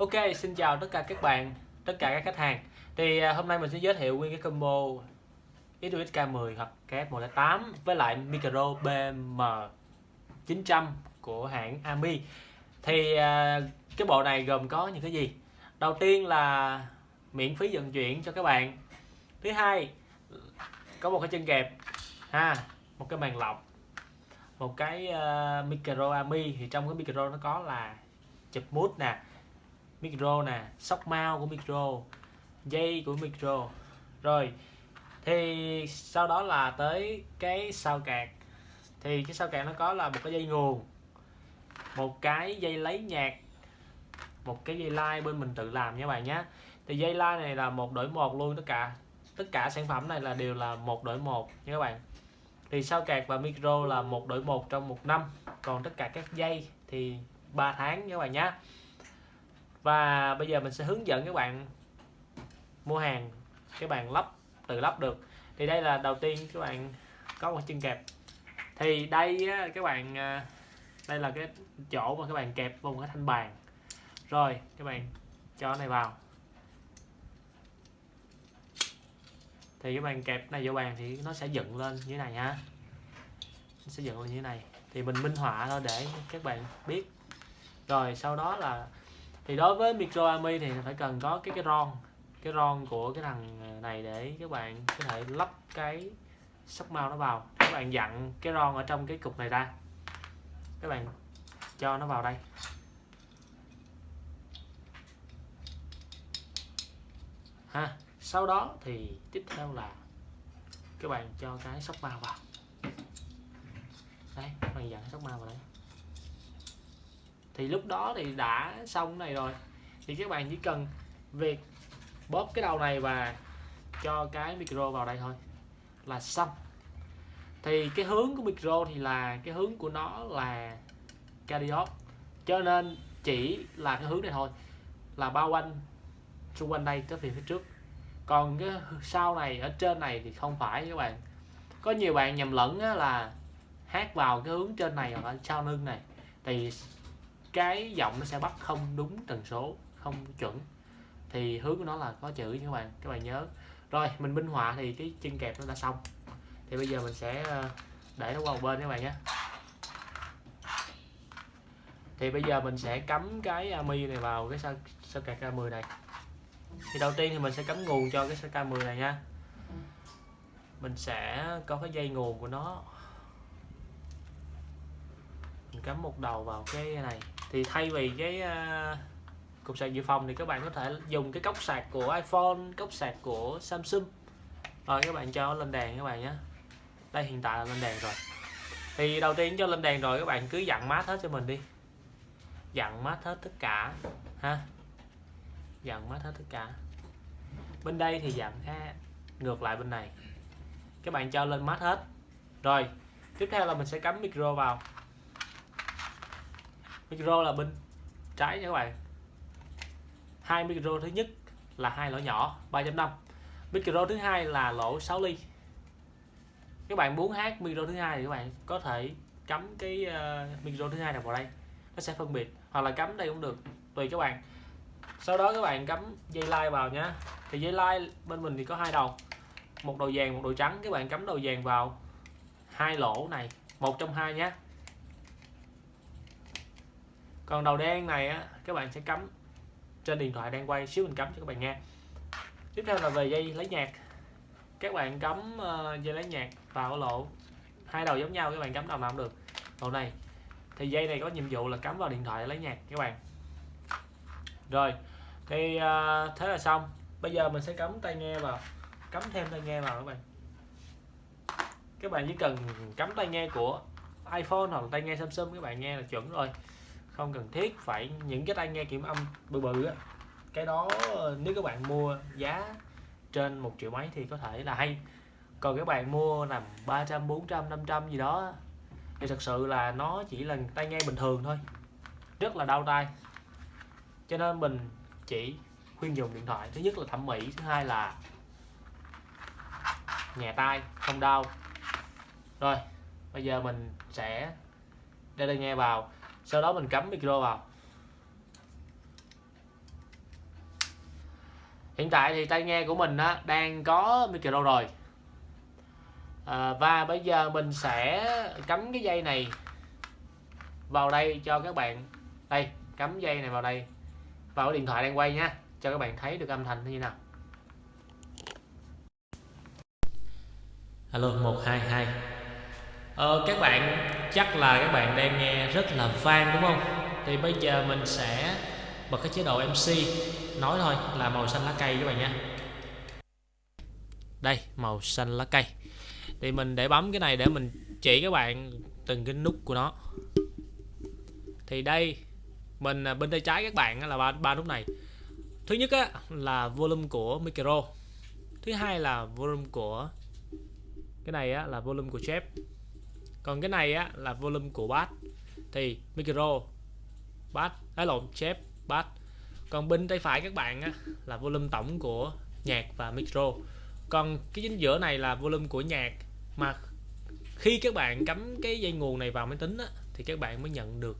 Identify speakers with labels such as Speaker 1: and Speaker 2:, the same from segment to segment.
Speaker 1: Ok, xin chào tất cả các bạn, tất cả các khách hàng. Thì à, hôm nay mình sẽ giới thiệu nguyên cái combo XUX K10 hoặc KF108 với lại micro BM 900 của hãng Ami. Thì à, cái bộ này gồm có những cái gì? Đầu tiên là miễn phí vận chuyển cho các bạn. Thứ hai có một cái chân kẹp ha, một cái màn lọc, một cái uh, micro Ami thì trong cái micro nó có là chụp mút nè micro nè, sóc mau của micro, dây của micro. Rồi, thì sau đó là tới cái sao cạc thì cái sao cạc nó có là một cái dây nguồn, một cái dây lấy nhạc, một cái dây line bên mình tự làm nha bạn nhé thì dây line này là một đổi một luôn, tất cả tất cả sản phẩm này là đều là một đổi một nha các bạn. Thì sao cạc và micro là một đổi một trong một năm, còn tất cả các dây thì 3 tháng nha các bạn nhé và bây giờ mình sẽ hướng dẫn các bạn mua hàng các bạn lắp tự lắp được. Thì đây là đầu tiên các bạn có một chân kẹp. Thì đây á, các bạn à, đây là cái chỗ mà các bạn kẹp vào một cái thanh bàn. Rồi các bạn cho này vào. Thì các bạn kẹp này vô bàn thì nó sẽ dựng lên như thế này ha. Nó sẽ dựng lên như thế này. Thì mình minh họa thôi để các bạn biết. Rồi sau đó là thì đối với micro ami thì phải cần có cái cái ron cái ron của cái thằng ờ, này để các bạn có thể lắp cái sóc mau nó vào. Các bạn dặn cái ron ở trong cái cục này ra. Các bạn cho nó vào đây. Ha, sau đó thì tiếp theo là các bạn cho cái sóc mau vào. Đấy, các bạn dặn sóc mau vào đây thì lúc đó thì đã xong này rồi. Thì các bạn chỉ cần việc bóp cái đầu này và cho cái micro vào đây thôi là xong. Thì cái hướng của micro thì là, cái hướng của nó là cardiot cho nên chỉ là cái hướng này thôi, là bao quanh, xung quanh đây tới phía phía trước. Còn cái sau này, ở trên này thì không phải các bạn. Có nhiều bạn nhầm lẫn là hát vào cái hướng trên này hoặc là sau lưng này. Thì cái giọng nó sẽ bắt không đúng tần số, không chuẩn. Thì hướng của nó là có chữ nha các bạn các bạn nhớ. Rồi, mình minh họa thì cái chân kẹp nó đã xong. Thì bây giờ mình sẽ ờ, để nó qua một bên các bạn nhé. Thì bây giờ mình sẽ cắm cái ờ, ami này vào cái sao sao cạc K10 này. Thì đầu tiên thì mình sẽ cắm nguồn cho cái sao K10 này nha. Mình sẽ có cái dây nguồn của nó. Mình cắm một đầu vào cái này thì thay vì cái uh, cục sạc dự phòng thì các bạn có thể dùng cái cốc sạc của iPhone cốc sạc của Samsung. Rồi các bạn cho lên đèn các bạn nhé. Đây hiện tại là lên đèn rồi. Thì đầu tiên cho lên đèn rồi các bạn cứ dặn mát hết cho mình đi. Dặn mát hết tất cả ha. Dặn mát hết tất cả. Bên đây thì dặn cái ngược lại bên này. Các bạn cho lên mát hết. Rồi tiếp theo là mình sẽ cắm micro vào micro là bên trái nha các bạn. Hai micro thứ nhất là hai lỗ nhỏ 3.5 micro thứ hai là lỗ 6 ly. Các bạn muốn hát micro thứ hai thì các bạn có thể cắm cái uh, micro thứ hai này vào đây. Nó sẽ phân biệt hoặc là cắm đây cũng được tùy các bạn. Sau đó các bạn cắm dây line vào nhé thì dây line bên mình thì có hai đầu một đầu vàng một đầu trắng. Các bạn cắm đầu vàng vào hai lỗ này một trong hai nhé còn đầu đen này á các bạn sẽ cắm trên điện thoại đang quay xíu mình cắm cho các bạn nghe. Tiếp theo là về dây lấy nhạc. Các bạn cắm uh, dây lấy nhạc vào lỗ. Hai đầu giống nhau các bạn cắm đầu nào cũng được. Lỗ này. Thì dây này có nhiệm vụ là cắm vào điện thoại lấy nhạc các bạn. Rồi thì uh, thế là xong. Bây giờ mình sẽ cắm tai nghe vào cắm thêm tai nghe vào các bạn. Các bạn chỉ cần cắm tai nghe của iPhone hoặc tai nghe Samsung các bạn nghe là chuẩn rồi không cần thiết, phải những cái tai nghe kiểm âm bự bự á. Cái đó, nếu các bạn mua giá trên một triệu mấy thì có thể là hay. Còn các bạn mua nằm 300 400 500 gì đó thì thật sự là nó chỉ là tai nghe bình thường thôi. Rất là đau tai. Cho nên mình chỉ khuyên dùng điện thoại. Thứ nhất là thẩm mỹ, thứ hai là nhẹ tai, không đau. Rồi, bây giờ mình sẽ đeo tai nghe vào sau đó mình cắm micro vào. Hiện tại thì tai nghe của mình á, đang có micro rồi. À, và bây giờ mình sẽ cắm cái dây này vào đây cho các bạn. Đây cắm dây này vào đây. Vào cái điện thoại đang quay nha cho các bạn thấy được âm thanh như thế nào. Alo 122 ờ, các bạn chắc là các bạn đang nghe rất là vang đúng không? Thì bây giờ mình sẽ bật cái chế độ MC nói thôi là màu xanh lá cây các bạn nha đây màu xanh lá cây. Thì mình để bấm cái này để mình chỉ các bạn từng cái nút của nó. Thì đây mình à, bên tay trái các bạn là ba, ba nút này. Thứ nhất á, là volume của micro. Thứ hai là volume của cái này á, là volume của chép còn cái này á, là volume của bass. Thì micro bass ấy lộn chép bass. Còn bên tay phải các bạn á, là volume tổng của nhạc và micro. Còn cái chính giữa này là volume của nhạc. Mà khi các bạn cắm cái dây nguồn này vào máy tính á, thì các bạn mới nhận được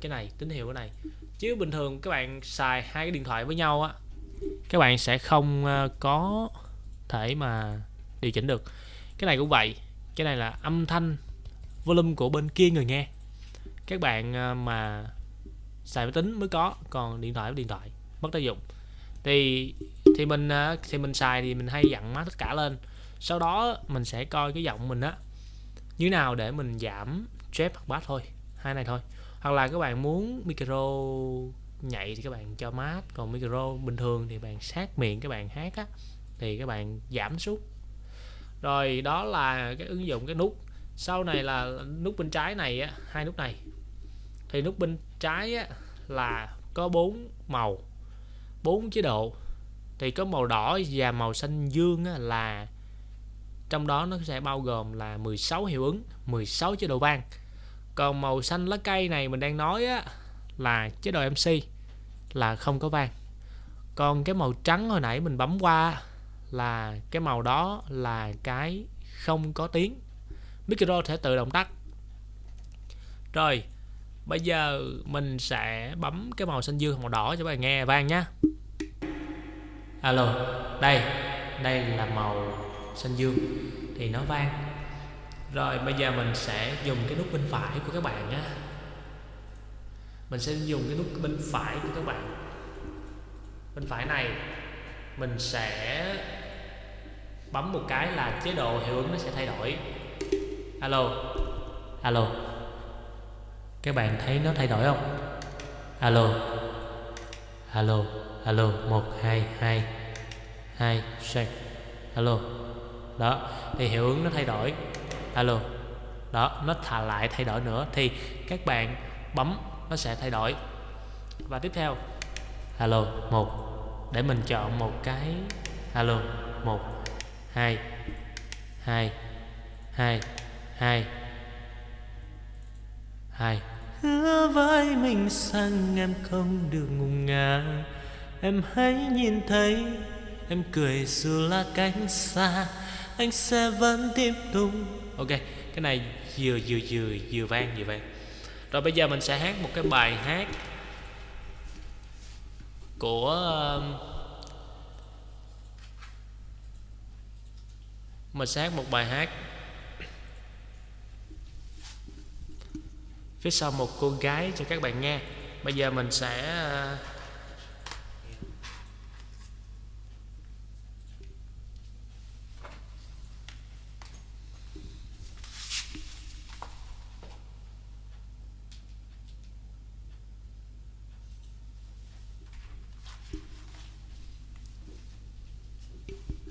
Speaker 1: cái này tín hiệu cái này. Chứ bình thường các bạn xài hai cái điện thoại với nhau á các bạn sẽ không ờ, có thể mà điều chỉnh được. Cái này cũng vậy cái này là âm thanh volume của bên kia người nghe. Các bạn à, mà xài máy tính mới có, còn điện thoại với điện thoại, mất tác dụng. Thì thì mình à, thì mình xài thì mình hay dặn má tất cả lên. Sau đó mình sẽ coi cái giọng mình á, như nào để mình giảm trap hoặc bass thôi, hai này thôi. Hoặc là các bạn muốn micro nhạy thì các bạn cho mát, còn micro bình thường thì bạn sát miệng các bạn hát á, thì các bạn giảm xuống rồi đó là cái ứng dụng cái nút. Sau này là nút bên trái này á hai nút này. Thì nút bên trái á là có bốn màu bốn chế độ. Thì có màu đỏ và màu xanh dương á, là trong đó nó sẽ bao gồm là 16 hiệu ứng 16 chế độ vang. Còn màu xanh lá cây này mình đang nói á, là chế độ MC là không có vang. Còn cái màu trắng hồi nãy mình bấm qua là cái màu đó là cái không có tiếng. Micro sẽ tự động tắt. Rồi, bây giờ mình sẽ bấm cái màu xanh dương, màu đỏ cho các bạn nghe. Vang nhé alo, đây đây là màu xanh dương. Thì nó vang. Rồi, bây giờ mình sẽ dùng cái nút bên phải của các bạn nhé mình sẽ dùng cái nút bên phải của các bạn. Bên phải này, mình sẽ bấm một cái là chế độ hiệu ứng nó sẽ thay đổi. Alo alo. Các bạn thấy nó thay đổi không? Alo alo alo. Một, hai hai hai shake alo, đó, thì hiệu ứng nó thay đổi. Alo, đó, nó thả lại thay đổi nữa thì các bạn bấm nó sẽ thay đổi. Và tiếp theo, alo, một, để mình chọn một cái. Alo, một hai. Hai. Hai. Hai. Hai. Hứa với mình rằng em không được ngùng ngà em hãy nhìn thấy em cười dù là cánh xa. Anh sẽ vẫn tiếp tục. Ok cái này vừa vừa vừa vừa vang vừa vang. Rồi bây giờ mình sẽ hát một cái bài hát của um, mình sẽ hát một bài hát. Phía sau một cô gái cho các bạn nghe. Bây giờ mình sẽ ờ,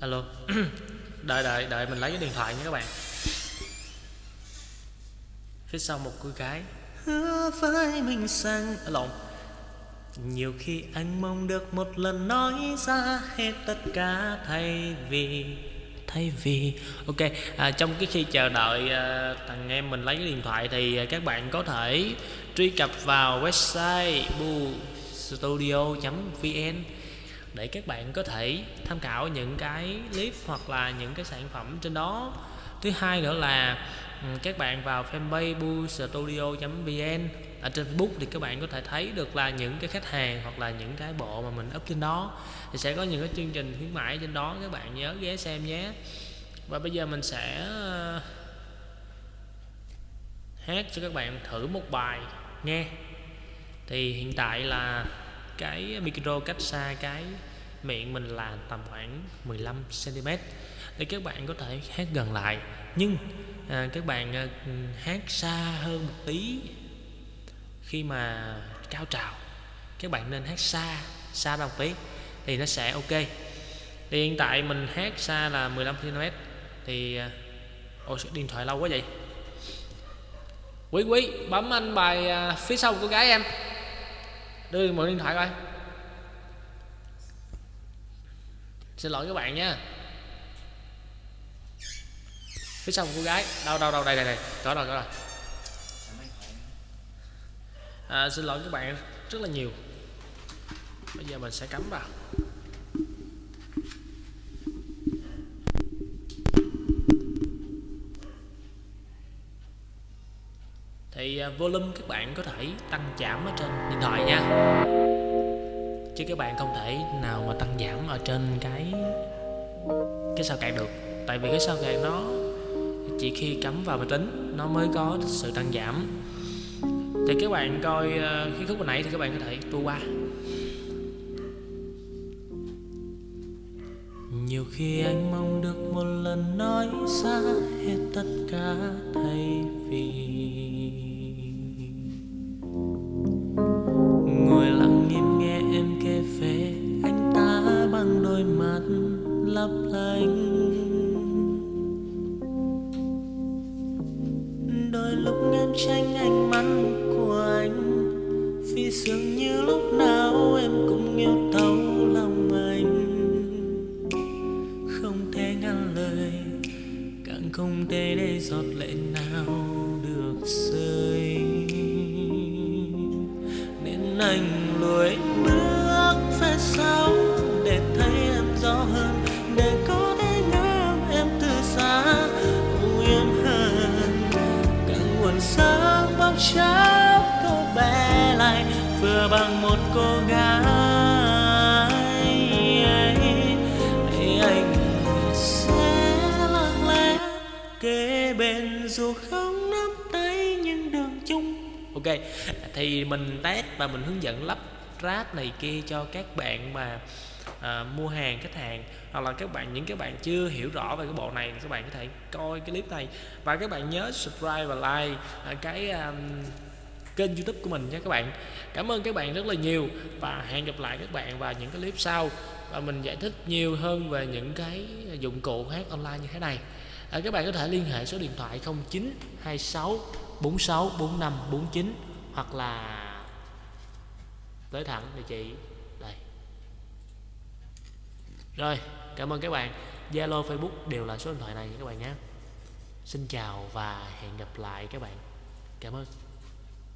Speaker 1: alo. đợi đợi đợi mình lấy cái điện thoại nha các bạn. Phía sau một cô gái. Hứa với mình rằng à, lộn. Nhiều khi anh mong được một lần nói ra hết tất cả thay vì thay vì. Ok à, trong cái khi chờ đợi à, thằng em mình lấy cái điện thoại thì à, các bạn có thể truy cập vào website bu studio.vn để các bạn có thể tham khảo những cái clip hoặc là những cái sản phẩm trên đó. Thứ hai nữa là ừ, các bạn vào fanpage bustudio.vn ở trên Facebook thì các bạn có thể thấy được là những cái khách hàng hoặc là những cái bộ mà mình up trên đó. Thì sẽ có những cái chương trình khuyến mãi trên đó, các bạn nhớ ghé xem nhé. Và bây giờ mình sẽ ờ, hát cho các bạn thử một bài nghe. Thì hiện tại là cái micro cách xa cái miệng mình là tầm khoảng 15 cm để các bạn có thể hát gần lại. Nhưng à, các bạn à, hát xa hơn một tí khi mà cao trào các bạn nên hát xa xa ra một tí thì nó sẽ ok. Thì hiện tại mình hát xa là 15 cm thì à, ôi điện thoại lâu quá vậy? Quý quý bấm anh bài à, phía sau của gái em đưa mượn điện thoại coi. Xin lỗi các bạn nha. Phía sau một cô gái. Đâu đâu đâu đây đây đây. Có rồi có rồi à, xin lỗi các bạn rất là nhiều. Bây giờ mình sẽ cắm vào. Volume các bạn có thể tăng giảm ở trên điện thoại nha. Chứ các bạn không thể nào mà tăng giảm ở trên cái cái sao cạn được. Tại vì cái sao cạn nó chỉ khi cắm vào máy tính nó mới có sự tăng giảm. Thì các bạn coi ờ, cái khúc hồi nãy thì các bạn có thể tua qua. Nhiều khi anh mong được một lần nói ra hết tất cả thay vì lấp lánh. Đôi lúc em tranh ánh mắt của anh, vì dường như lúc nào em cũng yêu thấu lòng anh. Không thể ngăn lời, càng không thể để giọt lệ nào được rơi. Nên anh lùi bước kế bên dù không nắm tay nhưng đường chung. Ok thì mình test và mình hướng dẫn lắp ráp này kia cho các bạn mà à, mua hàng khách hàng hoặc là các bạn những các bạn chưa hiểu rõ về cái bộ này các bạn có thể coi cái clip này. Và các bạn nhớ subscribe và like à, cái um, kênh youtube của mình nha các bạn. Cảm ơn các bạn rất là nhiều và hẹn gặp lại các bạn vào những cái clip sau. Và mình giải thích nhiều hơn về những cái dụng cụ hát online như thế này à, các bạn có thể liên hệ số điện thoại 0926 46 45 49 hoặc là tới thẳng địa chỉ đây. Rồi cảm ơn các bạn. Zalo Facebook đều là số điện thoại này các bạn nhé. Xin chào và hẹn gặp lại các bạn. Cảm ơn.